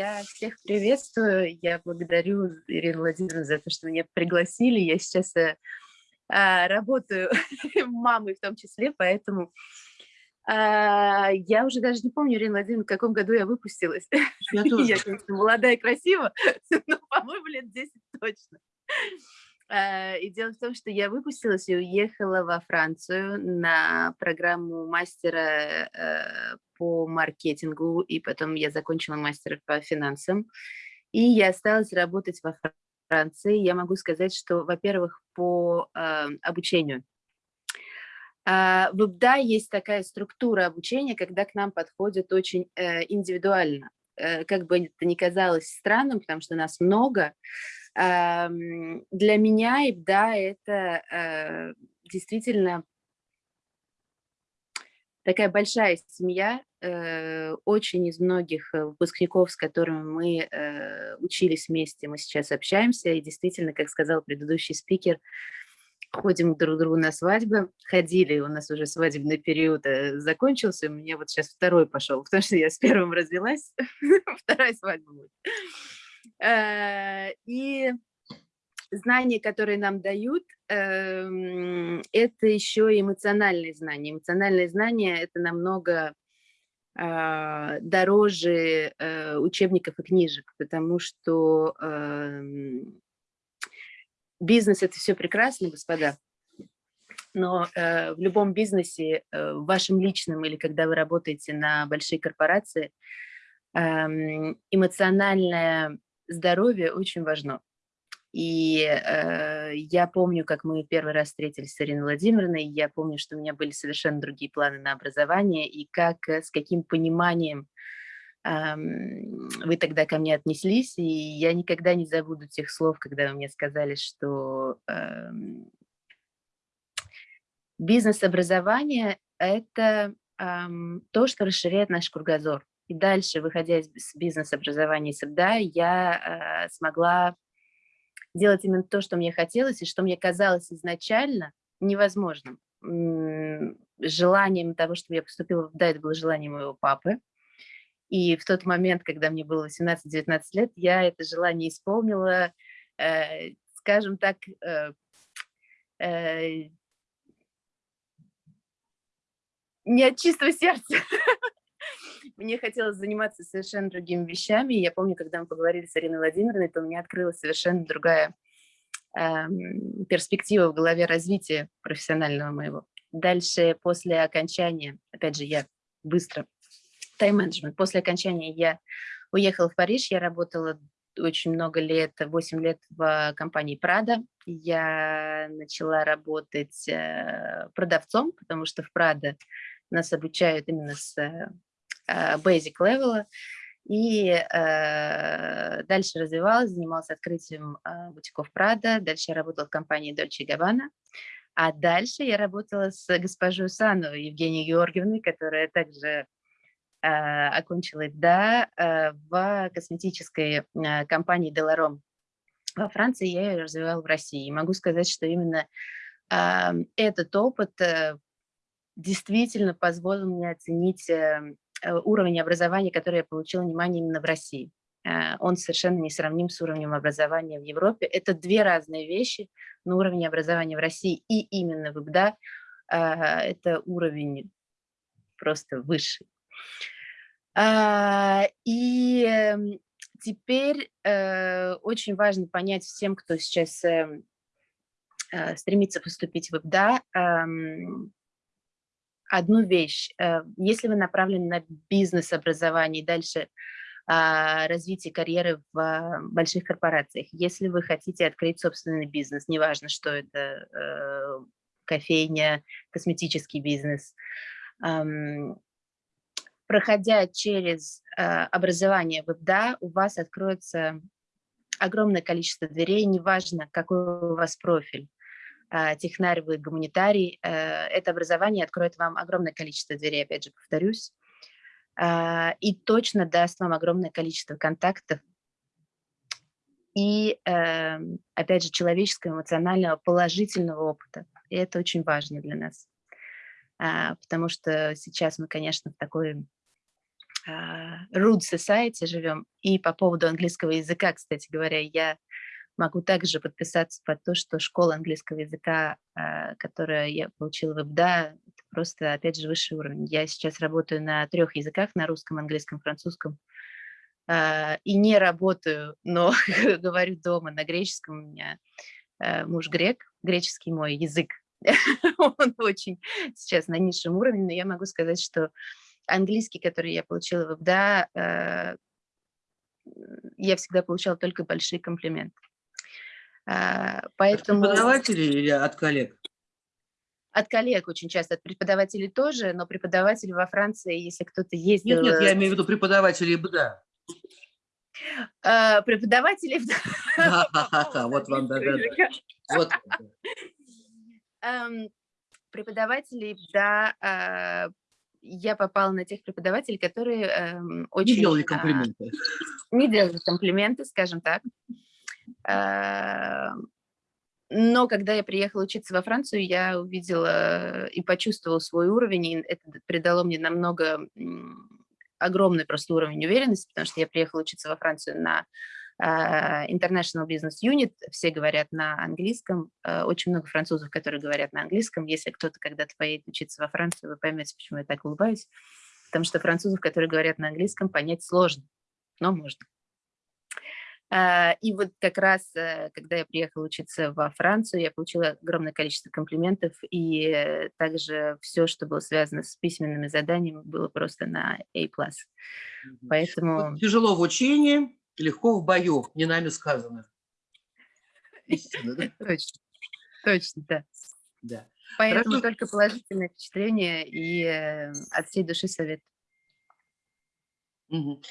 Я всех приветствую. Я благодарю Ирину Владимировну за то, что меня пригласили. Я сейчас э, а, работаю мамой в том числе, поэтому а, я уже даже не помню, Ирина Владимировна, в каком году я выпустилась. Я тоже. Я, конечно, молодая и красивая, но, по-моему, лет 10 точно. А, и дело в том, что я выпустилась и уехала во Францию на программу мастера э, по маркетингу, и потом я закончила мастера по финансам. И я осталась работать во Франции. Я могу сказать, что, во-первых, по э, обучению. А, в ИБДА есть такая структура обучения, когда к нам подходят очень э, индивидуально. Как бы это ни казалось странным, потому что нас много, для меня ИБДА – это э, действительно такая большая семья, э, очень из многих э, выпускников, с которыми мы учились вместе, мы сейчас общаемся, и действительно, как сказал предыдущий спикер, ходим друг к другу на свадьбы, ходили, у нас уже свадебный период закончился, у меня вот сейчас второй пошел, потому что я с первым развелась, вторая свадьба будет. Э, и знания, которые нам дают, эм, это еще эмоциональные знания. Эмоциональные знания – это намного дороже э, учебников и книжек, потому что эм, бизнес – это все прекрасно, господа, но э, в любом бизнесе, в вашем личном или когда вы работаете на большие корпорации, эм, эмоциональная здоровье очень важно. И э, я помню, как мы первый раз встретились с Ириной Владимировной, я помню, что у меня были совершенно другие планы на образование, и как, э, с каким пониманием э, вы тогда ко мне отнеслись, и я никогда не забуду тех слов, когда вы мне сказали, что э, бизнес-образование – это э, то, что расширяет наш кругозор. И дальше, выходя из бизнес-образования СБДА, я э, смогла делать именно то, что мне хотелось, и что мне казалось изначально невозможным. Желанием того, чтобы я поступила ДА, это было желание моего папы. И в тот момент, когда мне было 18-19 лет, я это желание исполнила, э, скажем так, э, э, не от чистого сердца. Мне хотелось заниматься совершенно другими вещами. Я помню, когда мы поговорили с Ариной Владимировной, то у меня открылась совершенно другая э, перспектива в голове развития профессионального моего. Дальше, после окончания, опять же, я быстро, тайм-менеджмент, после окончания я уехала в Париж, я работала очень много лет, 8 лет в компании Prada. Я начала работать э, продавцом, потому что в Prada нас обучают именно с Э, basic level, и э, дальше развивалась, занималась открытием э, бутиков Прада, дальше я работала в компании Dolce Gabbana, а дальше я работала с госпожой Сановой Евгенией Георгиевной, которая также э, окончила да, э, в косметической э, компании Деларом во Франции, я ее развивала в России. И могу сказать, что именно э, этот опыт э, действительно позволил мне оценить э, Э, уровень образования, который я получила внимание именно в России. Э, он совершенно не сравним с уровнем образования в Европе. Это две разные вещи, но уровень образования в России и именно в ИБДА э, это уровень просто высший. И эм, теперь очень важно понять всем, кто сейчас эм, стремится поступить в ИБДА, эм, одну вещь. Э, если вы направлены на бизнес-образование и дальше а, развитие карьеры в а, больших корпорациях, если вы хотите открыть собственный бизнес, неважно, что это, э, кофейня, косметический бизнес, проходя через а, образование в ИБДА, у вас откроется огромное количество дверей, неважно, какой у вас профиль. А, технарь, вы гуманитарий, э, это образование откроет вам огромное количество дверей, опять же, повторюсь, а, и точно даст вам огромное количество контактов и, эм, опять же, человеческого, эмоционального, положительного опыта. И это очень важно для нас, а, потому что сейчас мы, конечно, в такой Rude Society живем. И по поводу английского языка, кстати говоря, я могу также подписаться под то, что школа английского языка, а, которую я получила в ИБДА, это просто, опять же, высший уровень. Я сейчас работаю на трех языках, на русском, английском, французском. А, и не работаю, но говорю дома на греческом. У меня муж грек, греческий мой язык. Он очень сейчас на низшем уровне, но я могу сказать, что английский, который я получила в ИБДА, э, я всегда получала только большие комплименты. А, поэтому... От преподавателей или от коллег? От коллег очень часто, от преподавателей тоже, но преподаватели во Франции, если кто-то ездил... Нет, нет, я имею в виду преподавателей ИБДА. А, преподаватели... Вот вам, да-да-да. Вот. Эм, преподавателей, да, а, я попала на тех преподавателей, которые эм, очень... Не делали комплименты. А, не делали комплименты, скажем так. А, но когда я приехала учиться во Францию, я увидела и почувствовала свой уровень, и это придало мне намного огромный просто уровень уверенности, потому что я приехала учиться во Францию на а, International Business Unit, все говорят на английском, а, очень много французов, которые говорят на английском. Если кто-то когда-то поедет учиться во Францию, вы поймете, почему я так улыбаюсь. Потому что французов, которые говорят на английском, понять сложно, но можно. А, и вот как раз, э, когда я приехала учиться во Францию, я получила огромное количество комплиментов, и также все, что было связано с письменными заданиями, было просто на A+. Поэтому... Тяжело в учении, легко в бою, не нами сказано. Точно, точно, да. Да. Поэтому Хорошо. только положительное впечатление и э, от всей души совет. Угу.